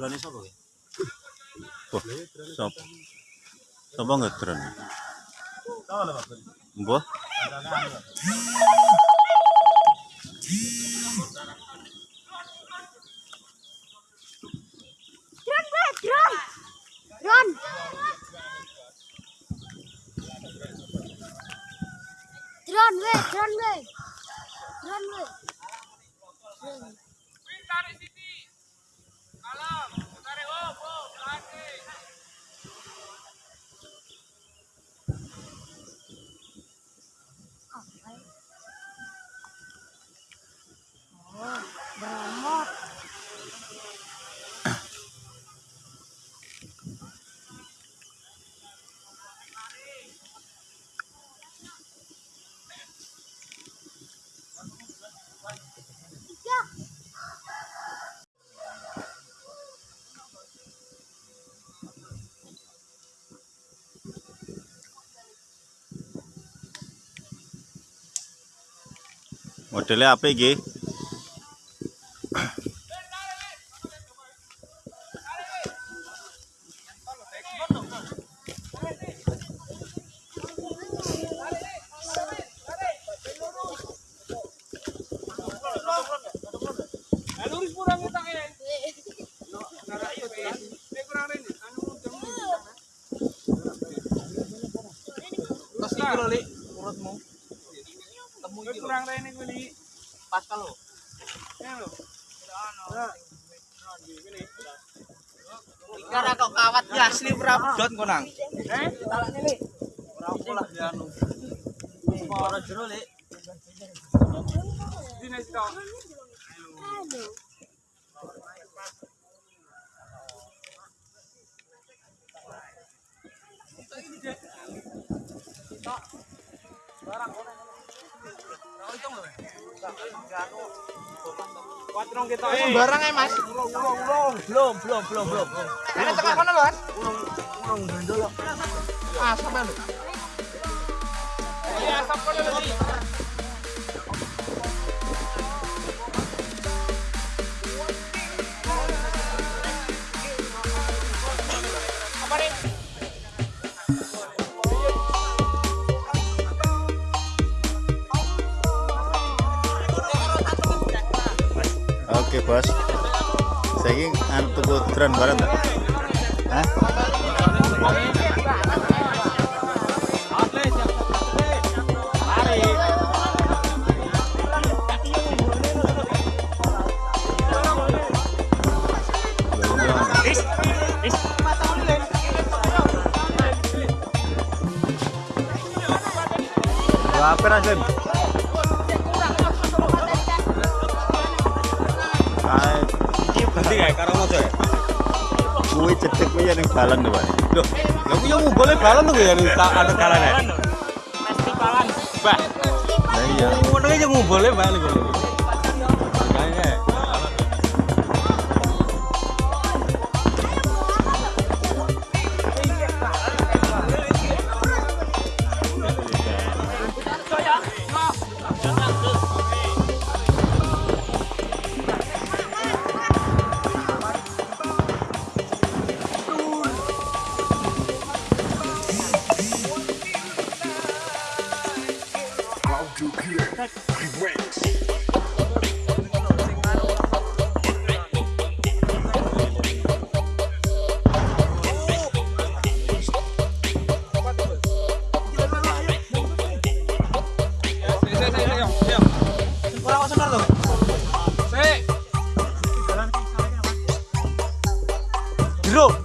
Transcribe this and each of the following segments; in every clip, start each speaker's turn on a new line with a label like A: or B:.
A: Grane sapa ki?
B: Oh, sapa? Sapa ngedron?
A: Tahu lah Pak.
B: Mbah?
C: Drone, weh, drone. Drone. Drone, weh, drone,
B: Modelnya apa iki?
D: Terus iki. Temu iki kurang rene kuwi, Lik. Pas kalau. Ya lho.
A: Karena kok kawat ya asli prabot kok nang.
D: Eh, talakne, Lik.
A: Ora apa lah ya anu. Ora jero lek.
D: Dine sito.
C: Aduh.
D: Kuatrong kita. Eh,
A: Barang ae Mas. Belum belum belum belum.
D: Ada tengah kono lho, Mas.
A: Ulung gendol. Ah sampe lho.
D: Iya, asap kono lho,
B: Bos. Saiki anu tuku drone bareng ta? Hah? Rasim? Cedek kuwi ya ning balon to, Pak.
A: Loh, ya kuwi yang boleh balon tuh ya tak ada kalane.
D: Festivalan.
A: Bah,
B: Lah iya.
A: ngono aja ngumpulnya balik lho. Kayaknya.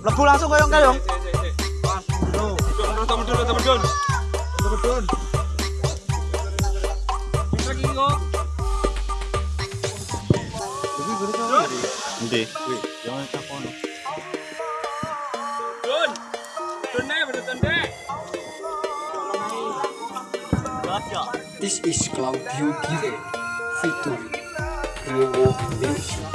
A: Lebu langsung koyong kayong.
B: Jangan.
D: Dun. Dek.
E: This is Claudio Gire featuring Rowo Nation.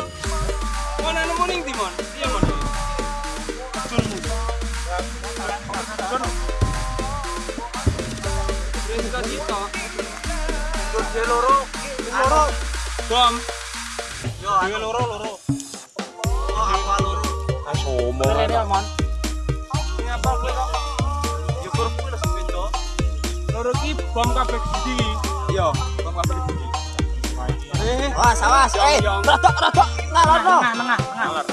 A: Loro. Loro.
D: Bom.
A: Yo, dhewe loro loro.
F: Ini kowe kok? Yo beda.
E: Loro ki bom kabeh siji.
F: Iya, apa di budi?
A: Awas, awas. Eh, rodok, rodok. Ngalono.
F: Tengah, tengah, tengah.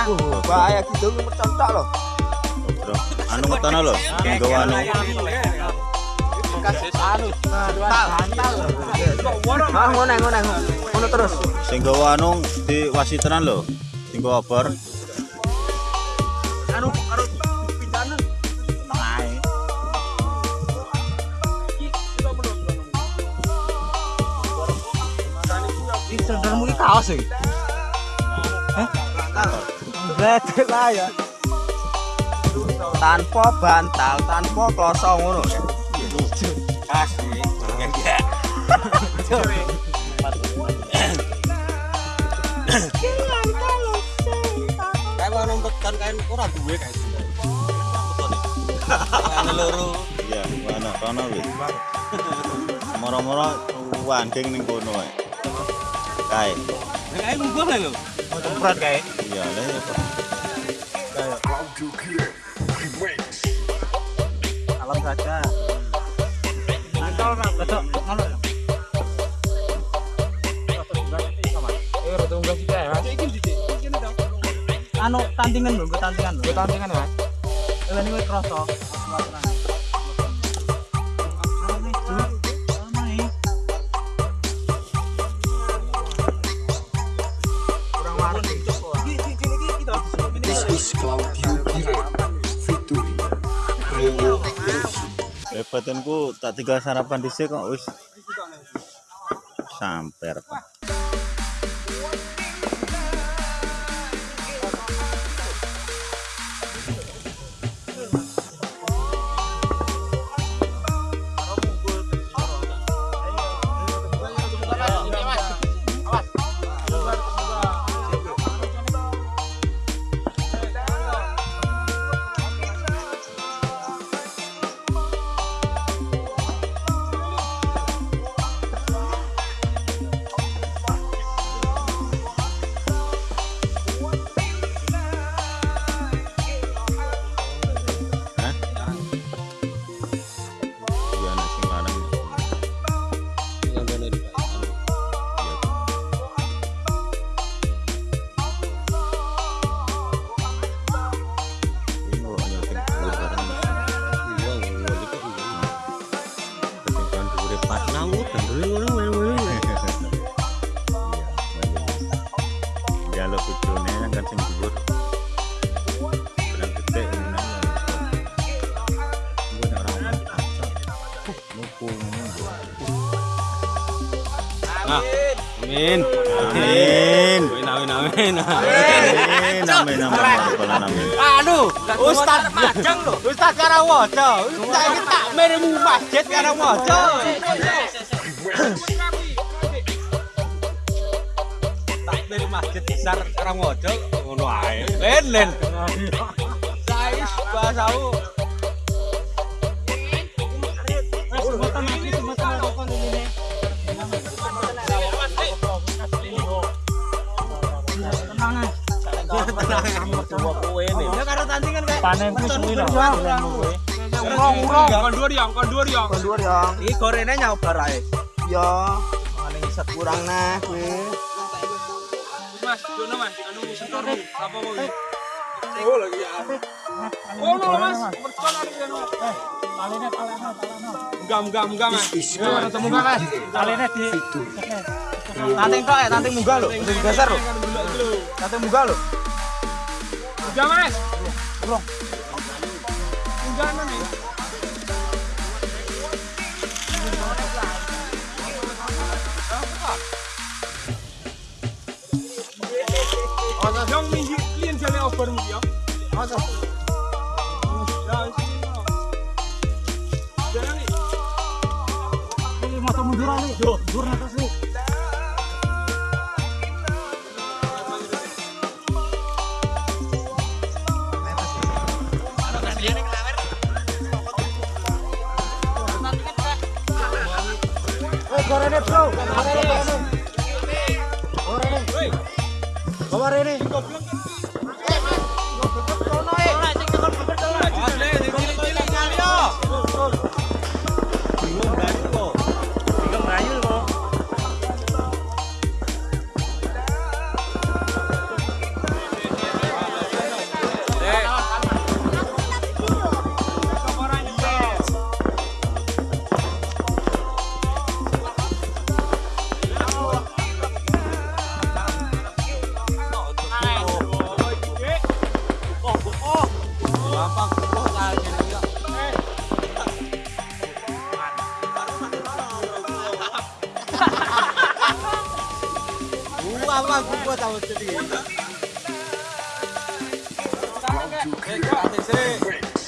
B: Anu,
A: Bahaya gitu mencontok loh.
B: Anu ngetono lho. Sing gawa anu.
A: Anu, bantal, bantal. Ah, ngono, ngono, ngono terus.
B: Sing gawa anu di wasitenan lho. Sing gawa bar.
F: Anu, karo
A: iki kaos iki. Hah? Betul lah ya. Tanpa bantal, tanpa kloso ngono
F: Asli. Enggak.
A: Kayak mau nuntut kan kain ora duwe kae. Ana loro.
B: Iya, mana kono wis. Moro-moro wanding ning kono ae. Kae.
A: Kae munggo lah lho.
F: Berat kae.
B: Iya, lha ya kok.
A: Alam saja.
F: Ora ora besok ngono. Rada unggah sithik ya, Mas.
E: Iki sithik. Kene to.
F: Anu tandingan lho, tandingan lho.
E: tandingan
F: Mas. Ini niku kroso.
B: Batinku tak tinggal sarapan dhisik kok wis samper.
A: Ngono. Amin.
B: Amin.
A: Amin amin amin.
B: Amin. Amin. Amin. Amin.
A: Anu, Ustaz Majeng lho. Ustaz Karawaca. Saiki tak miremu masjid Karawaca. Tak miremu masjid besar Karawaca ngono ae. Len len. Saiki bahasamu. Ya karo tantingan kae.
F: Panen ku suwi
E: ya, ya.
A: Ya. Iya. Kurang nah.
E: Mas, dono Mas, anu setormu. Apa? Oh lagi ya. Oh no Mas, ada di anu. Mas. Ya, Mas?
F: Di
A: Tanting kok ya, tanting munggah. Udah digeser. Tanting munggah
E: Mas. Nih. Yang minggu klien jalan over mungkin ya. Ada. Ya,
G: apa aku buat sama jadi.
E: This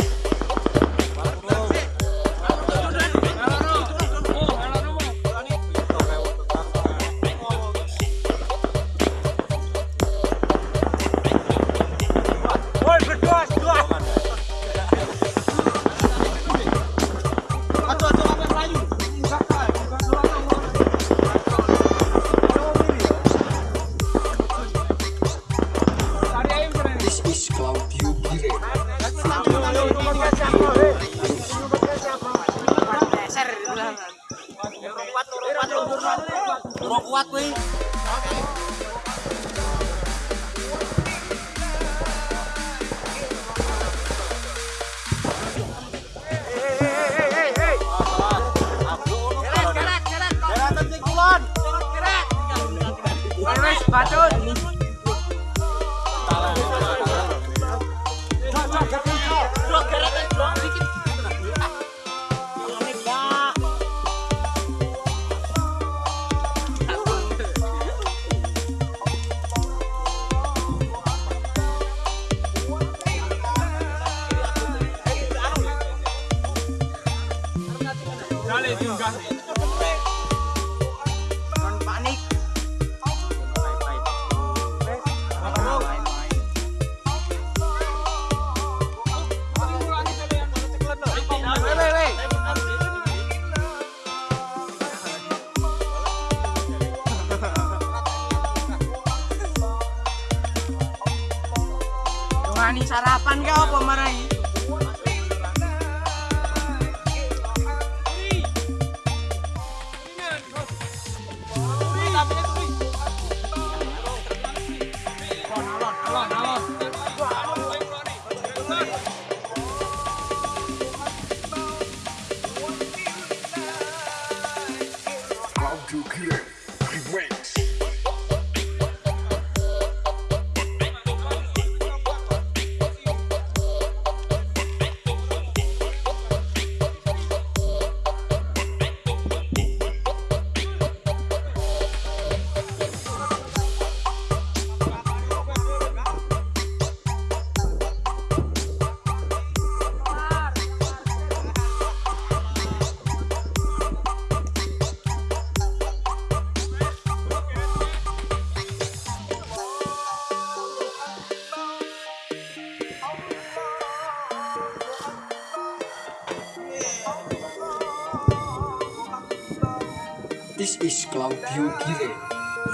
E: Claudio Gire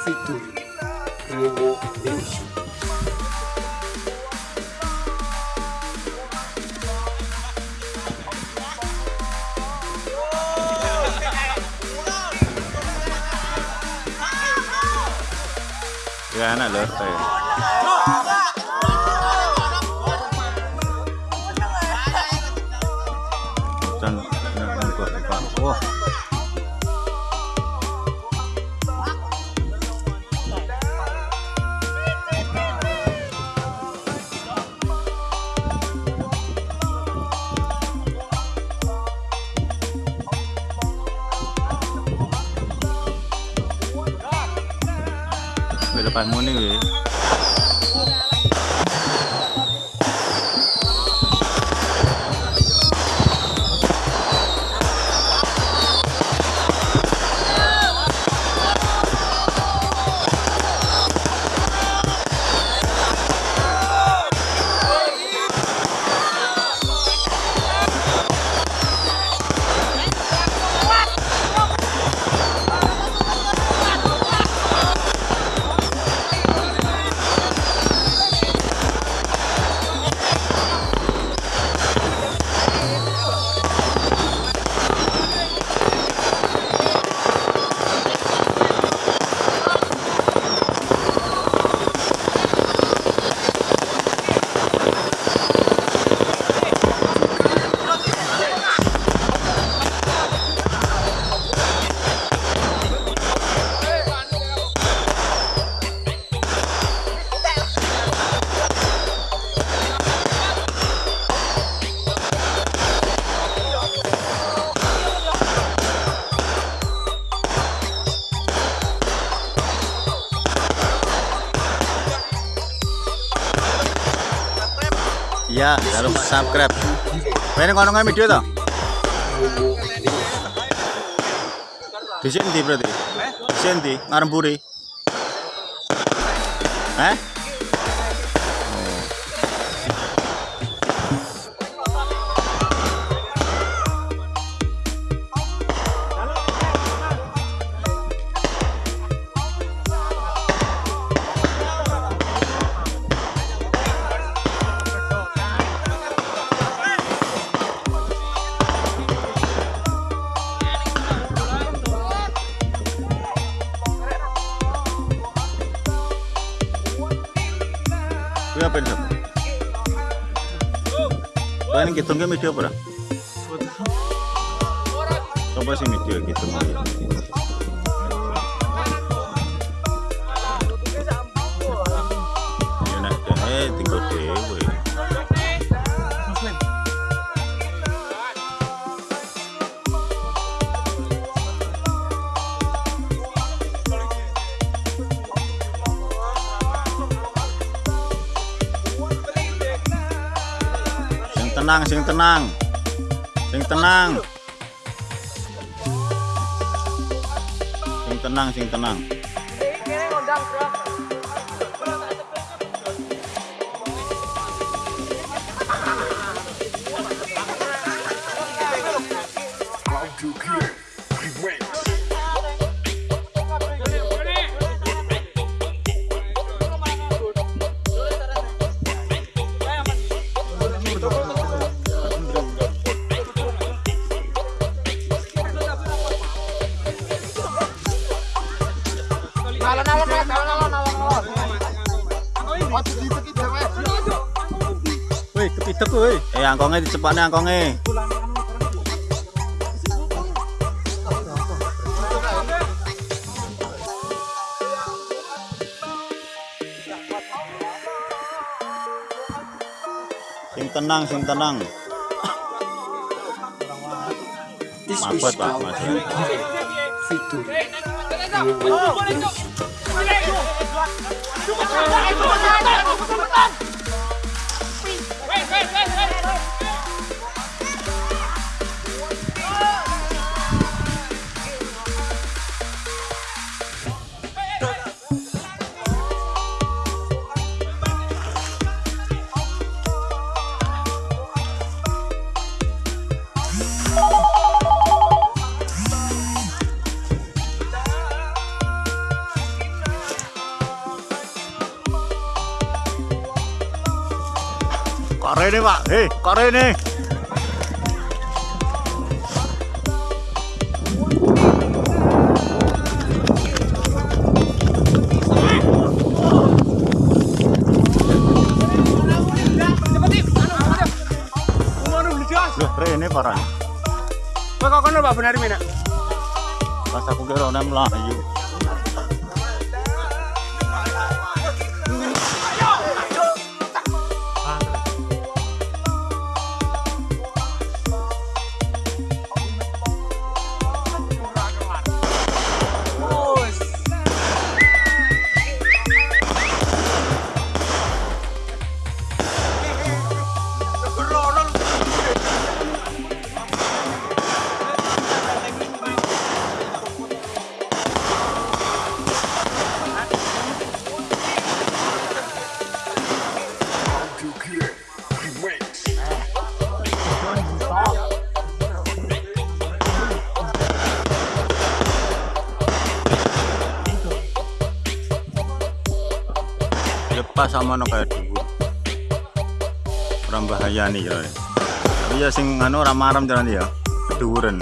E: featuring Rewo Levi
B: Ya anak loh Di depanmu nih, Wi. Ya, subscribe. Ini kono nge video toh? Di sini berarti? Di sini ndi? Ngaremburi. Eh? Ini kita nggak video apa? Coba sih video gitu. Ya nak tenang, sing tenang. Sing tenang. Sing tenang, sing tenang. Woi. Eh, angkonge dicepatne angkonge. Sing tenang, sing tenang. Mabot, Pak, Mas.
E: Featuring
B: Pak. Hei, kore ini. Loh, parah.
H: Kowe kok kono, Pak benar mina.
B: Pas aku kira ana melayu. Lepas sama no kayak dulu. Orang bahaya nih ya sing anu ramaram jalan ya keduren